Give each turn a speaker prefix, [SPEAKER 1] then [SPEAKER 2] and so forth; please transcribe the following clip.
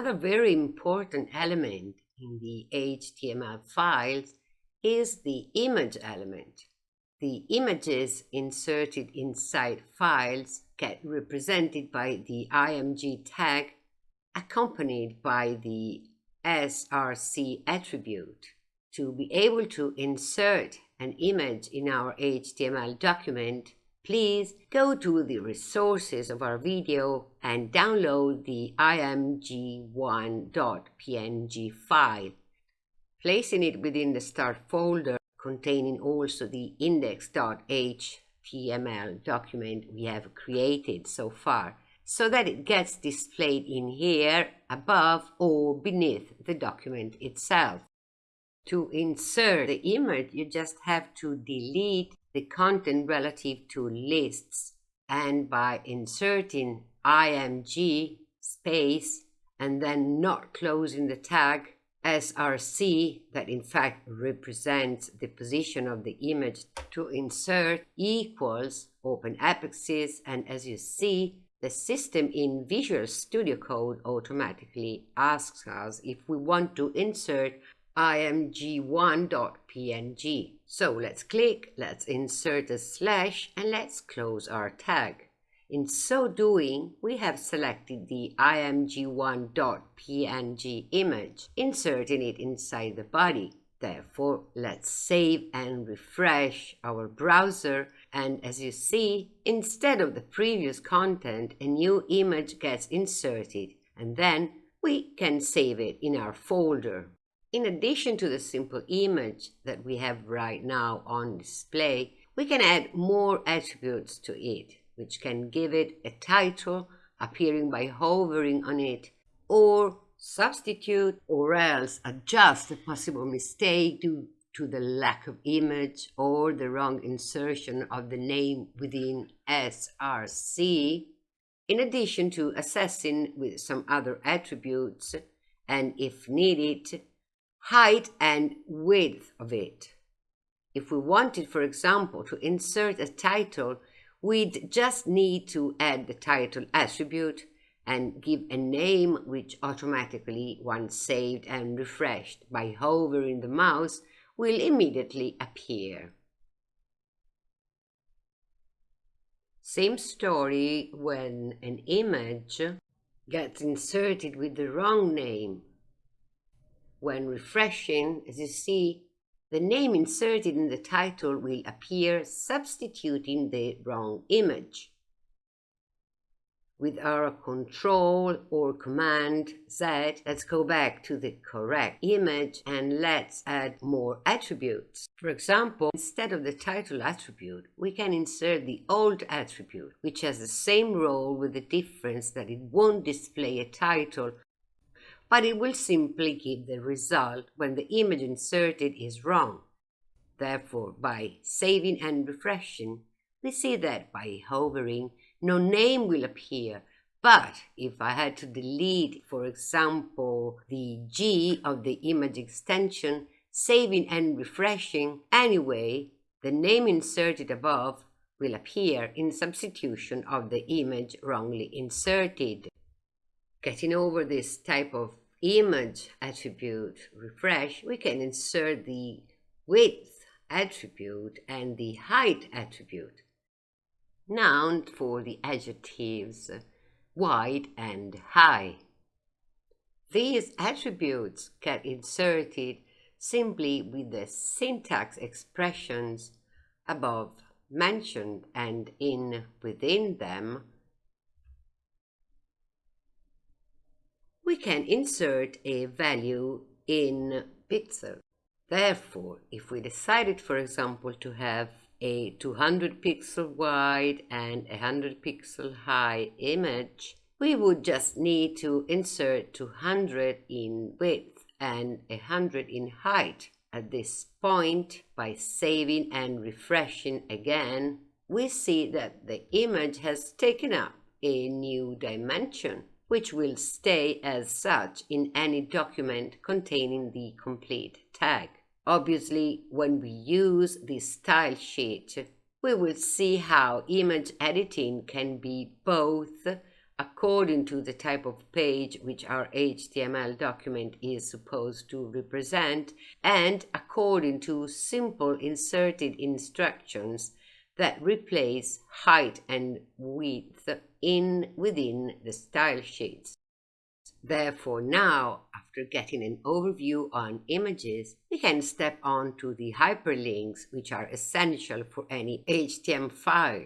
[SPEAKER 1] Another very important element in the HTML files is the image element. The images inserted inside files get represented by the img tag accompanied by the src attribute. To be able to insert an image in our HTML document, please go to the resources of our video and download the img1.png file. Placing it within the start folder containing also the index.html document we have created so far so that it gets displayed in here above or beneath the document itself. To insert the image, you just have to delete the content relative to lists and by inserting img space and then not closing the tag src that in fact represents the position of the image to insert equals open apex and as you see the system in Visual Studio Code automatically asks us if we want to insert img1.png. So let's click, let's insert a slash and let's close our tag. In so doing, we have selected the img1.png image, inserting it inside the body. Therefore, let's save and refresh our browser and as you see, instead of the previous content, a new image gets inserted and then we can save it in our folder. In addition to the simple image that we have right now on display, we can add more attributes to it, which can give it a title appearing by hovering on it, or substitute or else adjust a possible mistake due to the lack of image or the wrong insertion of the name within SRC, in addition to assessing with some other attributes and, if needed, height and width of it. If we wanted, for example, to insert a title, we'd just need to add the title attribute and give a name which automatically, once saved and refreshed by hovering the mouse, will immediately appear. Same story when an image gets inserted with the wrong name when refreshing, as you see, the name inserted in the title will appear substituting the wrong image. With our control or command Z, let's go back to the correct image and let's add more attributes. For example, instead of the title attribute, we can insert the alt attribute, which has the same role with the difference that it won't display a title but it will simply give the result when the image inserted is wrong. Therefore, by saving and refreshing, we see that by hovering, no name will appear. But if I had to delete, for example, the G of the image extension, saving and refreshing, anyway, the name inserted above will appear in substitution of the image wrongly inserted. Getting over this type of image attribute refresh, we can insert the width attribute and the height attribute. Now for the adjectives wide and high. These attributes get inserted simply with the syntax expressions above mentioned and in within them we can insert a value in pixel. Therefore, if we decided, for example, to have a 200 pixel wide and 100 pixel high image, we would just need to insert 200 in width and 100 in height. At this point, by saving and refreshing again, we see that the image has taken up a new dimension which will stay as such in any document containing the complete tag. Obviously, when we use the style sheet, we will see how image editing can be both according to the type of page which our HTML document is supposed to represent and according to simple inserted instructions that replace height and width in within the style sheets. Therefore, now, after getting an overview on images, we can step on to the hyperlinks, which are essential for any HTML file.